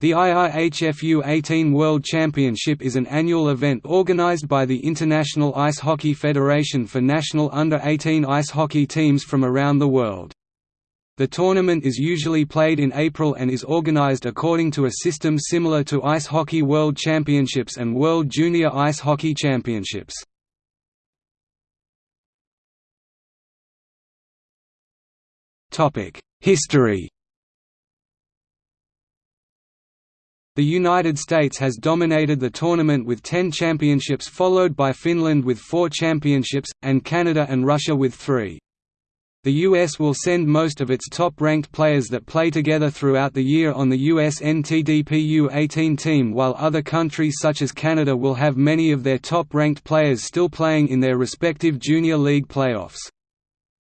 The IIHF U18 World Championship is an annual event organized by the International Ice Hockey Federation for national under-18 ice hockey teams from around the world. The tournament is usually played in April and is organized according to a system similar to Ice Hockey World Championships and World Junior Ice Hockey Championships. History The United States has dominated the tournament with 10 championships followed by Finland with 4 championships, and Canada and Russia with 3. The US will send most of its top-ranked players that play together throughout the year on the US NTDP U18 team while other countries such as Canada will have many of their top-ranked players still playing in their respective junior league playoffs.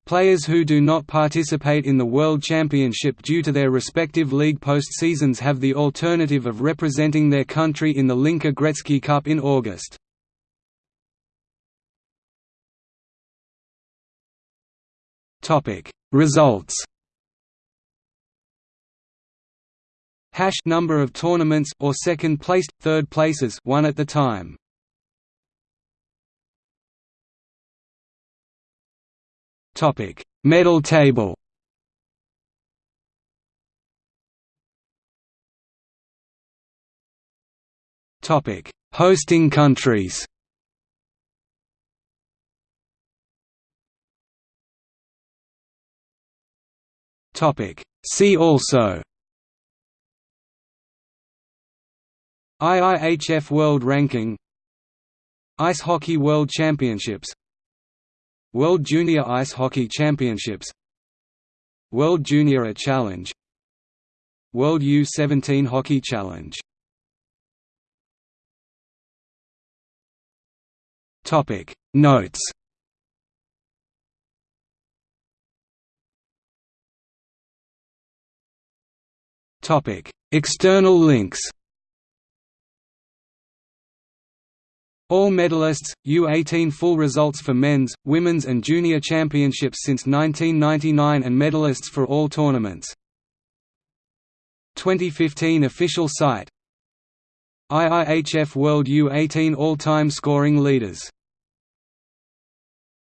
Players who do not participate in the World Championship due to their respective league postseasons have the alternative of representing their country in the Hlinka Gretzky Cup in August. Results Hash number of tournaments or second placed, third places one at the time. Topic: Medal table. Topic: Hosting countries. Topic: See also. IIHF World Ranking Ice Hockey World Championships World Junior Ice Hockey Championships World Junior A Challenge World U-17 Hockey Challenge. Topic Notes. Topic External links All medalists, U18 full results for men's, women's and junior championships since 1999 and medalists for all tournaments. 2015 official site IIHF World U18 all-time scoring leaders